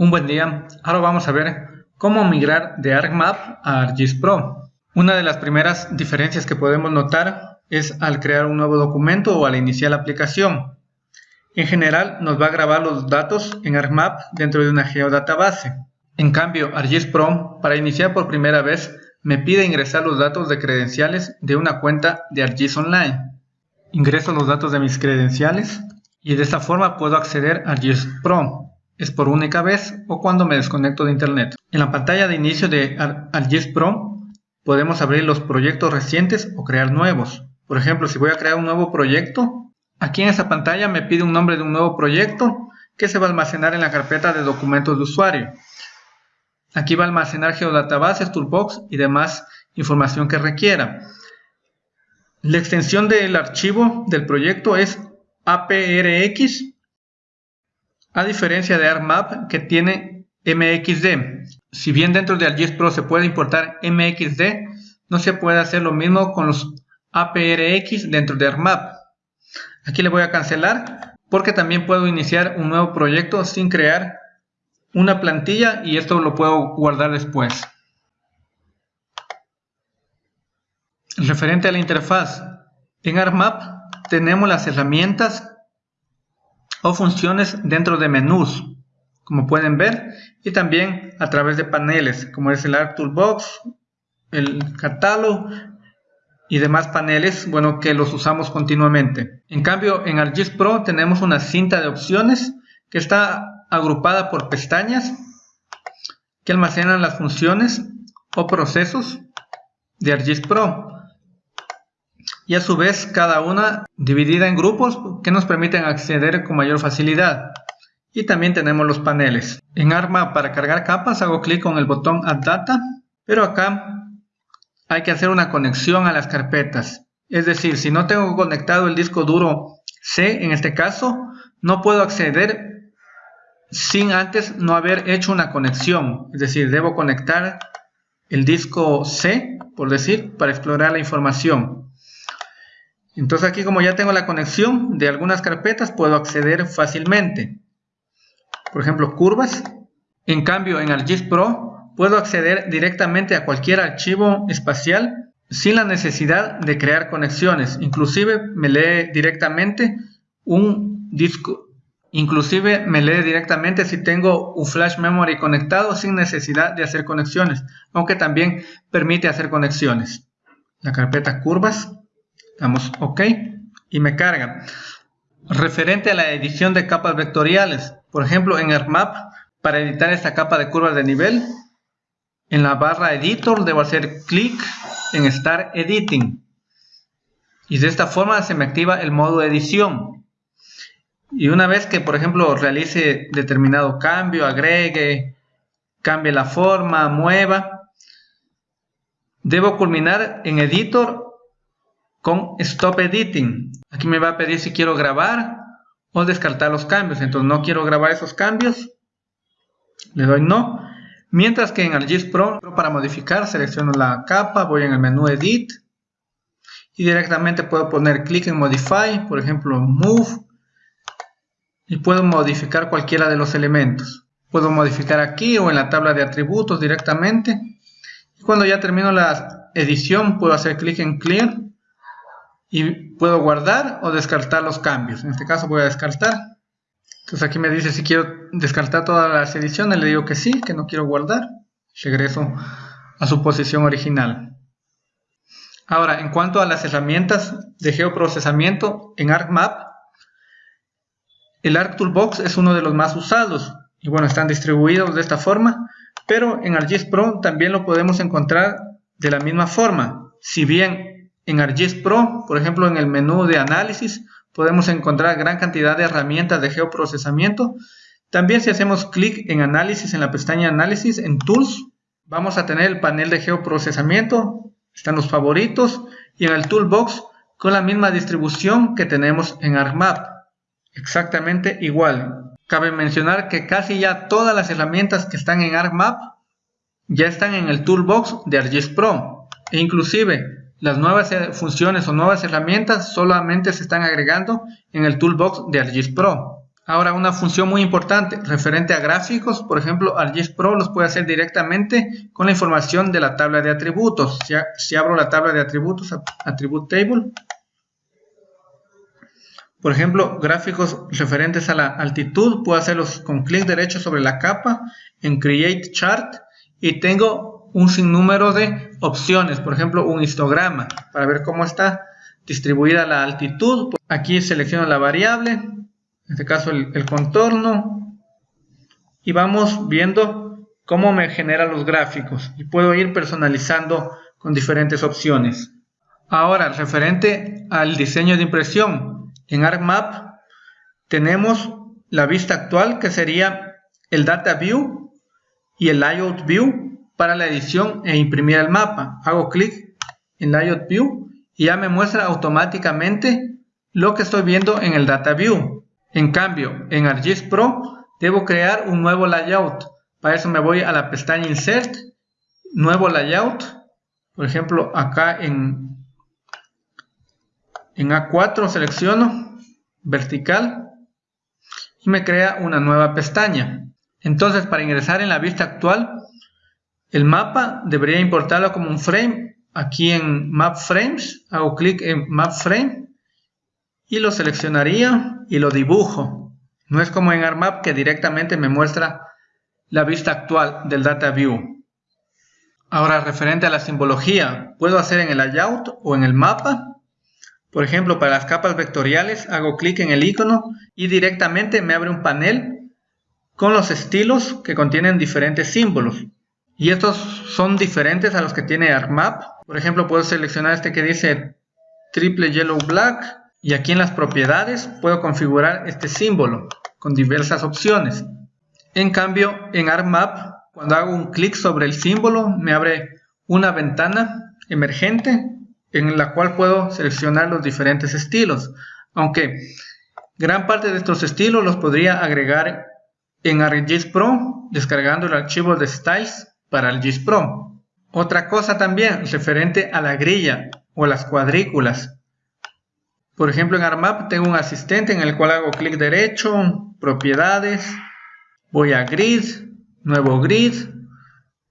Un buen día, ahora vamos a ver cómo migrar de ArcMap a ArcGIS Pro. Una de las primeras diferencias que podemos notar es al crear un nuevo documento o al iniciar la aplicación. En general nos va a grabar los datos en ArcMap dentro de una geodatabase. En cambio, ArcGIS Pro, para iniciar por primera vez, me pide ingresar los datos de credenciales de una cuenta de ArcGIS Online. Ingreso los datos de mis credenciales y de esta forma puedo acceder a ArcGIS Pro es por única vez o cuando me desconecto de internet. En la pantalla de inicio de ArcGIS Pro podemos abrir los proyectos recientes o crear nuevos. Por ejemplo, si voy a crear un nuevo proyecto, aquí en esta pantalla me pide un nombre de un nuevo proyecto que se va a almacenar en la carpeta de documentos de usuario. Aquí va a almacenar geodatabases, toolbox y demás información que requiera. La extensión del archivo del proyecto es APRX a diferencia de ArcMap que tiene MXD. Si bien dentro de ArcGIS Pro se puede importar MXD, no se puede hacer lo mismo con los APRX dentro de ArcMap. Aquí le voy a cancelar porque también puedo iniciar un nuevo proyecto sin crear una plantilla y esto lo puedo guardar después. Referente a la interfaz, en ArcMap tenemos las herramientas o funciones dentro de menús, como pueden ver, y también a través de paneles, como es el Art Toolbox, el catálogo y demás paneles, bueno, que los usamos continuamente. En cambio, en ArcGIS Pro tenemos una cinta de opciones que está agrupada por pestañas que almacenan las funciones o procesos de ArcGIS Pro y a su vez cada una dividida en grupos que nos permiten acceder con mayor facilidad. Y también tenemos los paneles. En Arma para cargar capas hago clic con el botón Add Data, pero acá hay que hacer una conexión a las carpetas. Es decir, si no tengo conectado el disco duro C, en este caso, no puedo acceder sin antes no haber hecho una conexión. Es decir, debo conectar el disco C, por decir, para explorar la información. Entonces aquí como ya tengo la conexión de algunas carpetas puedo acceder fácilmente. Por ejemplo, curvas. En cambio, en ArcGIS Pro puedo acceder directamente a cualquier archivo espacial sin la necesidad de crear conexiones. Inclusive me lee directamente un disco. Inclusive me lee directamente si tengo un flash memory conectado sin necesidad de hacer conexiones, aunque también permite hacer conexiones. La carpeta curvas Damos OK y me carga. Referente a la edición de capas vectoriales, por ejemplo en ArcMap, para editar esta capa de curvas de nivel, en la barra Editor debo hacer clic en Start Editing. Y de esta forma se me activa el modo edición. Y una vez que, por ejemplo, realice determinado cambio, agregue, cambie la forma, mueva, debo culminar en Editor con Stop Editing. Aquí me va a pedir si quiero grabar o descartar los cambios. Entonces no quiero grabar esos cambios. Le doy no. Mientras que en ArcGIS Pro, para modificar, selecciono la capa, voy en el menú Edit. Y directamente puedo poner clic en Modify, por ejemplo Move. Y puedo modificar cualquiera de los elementos. Puedo modificar aquí o en la tabla de atributos directamente. Cuando ya termino la edición, puedo hacer clic en Clear y puedo guardar o descartar los cambios. En este caso voy a descartar. Entonces aquí me dice si quiero descartar todas las ediciones, le digo que sí, que no quiero guardar. Regreso a su posición original. Ahora, en cuanto a las herramientas de geoprocesamiento en ArcMap, el ArcToolbox es uno de los más usados y bueno, están distribuidos de esta forma, pero en ArcGIS Pro también lo podemos encontrar de la misma forma. Si bien en ArcGIS Pro, por ejemplo, en el menú de análisis, podemos encontrar gran cantidad de herramientas de geoprocesamiento. También si hacemos clic en análisis, en la pestaña análisis, en tools, vamos a tener el panel de geoprocesamiento, están los favoritos y en el toolbox con la misma distribución que tenemos en ArcMap. Exactamente igual. Cabe mencionar que casi ya todas las herramientas que están en ArcMap ya están en el toolbox de ArcGIS Pro. E inclusive las nuevas eh, funciones o nuevas herramientas solamente se están agregando en el Toolbox de ArcGIS Pro. Ahora, una función muy importante referente a gráficos, por ejemplo, ArcGIS Pro los puede hacer directamente con la información de la tabla de atributos. Si, si abro la tabla de atributos, Attribute Table, por ejemplo, gráficos referentes a la altitud, puedo hacerlos con clic derecho sobre la capa en Create Chart y tengo un sinnúmero de opciones, por ejemplo, un histograma para ver cómo está distribuida la altitud. Aquí selecciono la variable, en este caso el, el contorno, y vamos viendo cómo me genera los gráficos y puedo ir personalizando con diferentes opciones. Ahora, referente al diseño de impresión, en ArcMap tenemos la vista actual que sería el Data View y el Layout View para la edición e imprimir el mapa. Hago clic en Layout View y ya me muestra automáticamente lo que estoy viendo en el Data View. En cambio, en ArcGIS Pro debo crear un nuevo layout. Para eso me voy a la pestaña Insert, Nuevo Layout. Por ejemplo, acá en en A4 selecciono vertical y me crea una nueva pestaña. Entonces para ingresar en la vista actual, el mapa debería importarlo como un frame. Aquí en Map Frames hago clic en Map Frame y lo seleccionaría y lo dibujo. No es como en ArcMap que directamente me muestra la vista actual del Data View. Ahora referente a la simbología, puedo hacer en el layout o en el mapa por ejemplo, para las capas vectoriales hago clic en el icono y directamente me abre un panel con los estilos que contienen diferentes símbolos. Y estos son diferentes a los que tiene ArcMap. Por ejemplo, puedo seleccionar este que dice triple yellow black y aquí en las propiedades puedo configurar este símbolo con diversas opciones. En cambio, en ArcMap, cuando hago un clic sobre el símbolo, me abre una ventana emergente en la cual puedo seleccionar los diferentes estilos, aunque gran parte de estos estilos los podría agregar en ArcGIS Pro descargando el archivo de Styles para ArcGIS Pro. Otra cosa también referente a la grilla o las cuadrículas. Por ejemplo en ArcMap tengo un asistente en el cual hago clic derecho, propiedades, voy a grid, nuevo grid,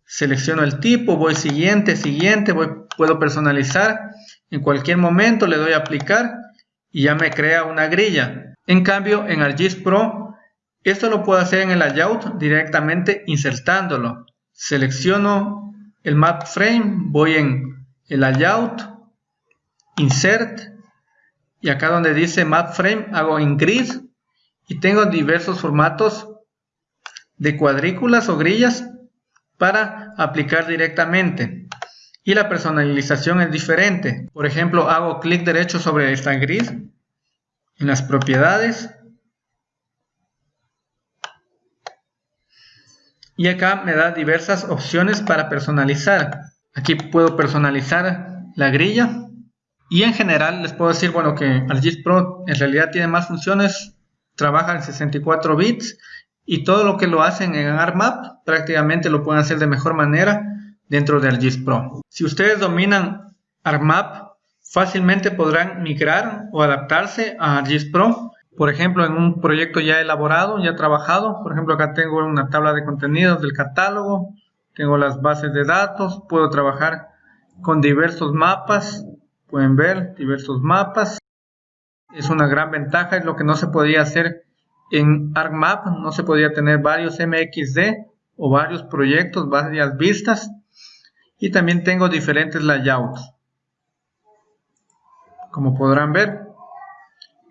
selecciono el tipo, voy siguiente, siguiente, voy, puedo personalizar en cualquier momento le doy a aplicar y ya me crea una grilla. En cambio, en ArcGIS Pro, esto lo puedo hacer en el layout directamente insertándolo. Selecciono el map frame, voy en el layout, insert, y acá donde dice map frame hago en grid y tengo diversos formatos de cuadrículas o grillas para aplicar directamente y la personalización es diferente. Por ejemplo, hago clic derecho sobre esta grid en las propiedades y acá me da diversas opciones para personalizar. Aquí puedo personalizar la grilla y en general les puedo decir bueno que ArcGIS Pro en realidad tiene más funciones, trabaja en 64 bits y todo lo que lo hacen en ArcMap prácticamente lo pueden hacer de mejor manera dentro de ArcGIS Pro. Si ustedes dominan ArcMap, fácilmente podrán migrar o adaptarse a ArcGIS Pro. Por ejemplo, en un proyecto ya elaborado, ya trabajado, por ejemplo acá tengo una tabla de contenidos del catálogo, tengo las bases de datos, puedo trabajar con diversos mapas, pueden ver diversos mapas. Es una gran ventaja, es lo que no se podía hacer en ArcMap, no se podía tener varios MXD o varios proyectos, varias vistas y también tengo diferentes layouts como podrán ver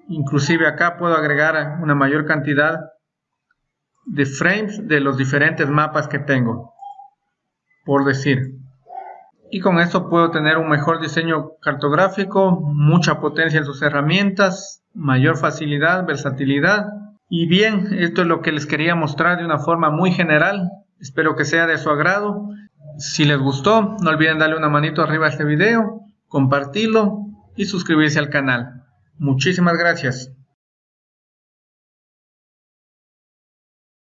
inclusive acá puedo agregar una mayor cantidad de frames de los diferentes mapas que tengo por decir. Y con esto puedo tener un mejor diseño cartográfico mucha potencia en sus herramientas mayor facilidad, versatilidad. Y bien, esto es lo que les quería mostrar de una forma muy general. Espero que sea de su agrado. Si les gustó, no olviden darle una manito arriba a este video, compartirlo y suscribirse al canal. Muchísimas gracias.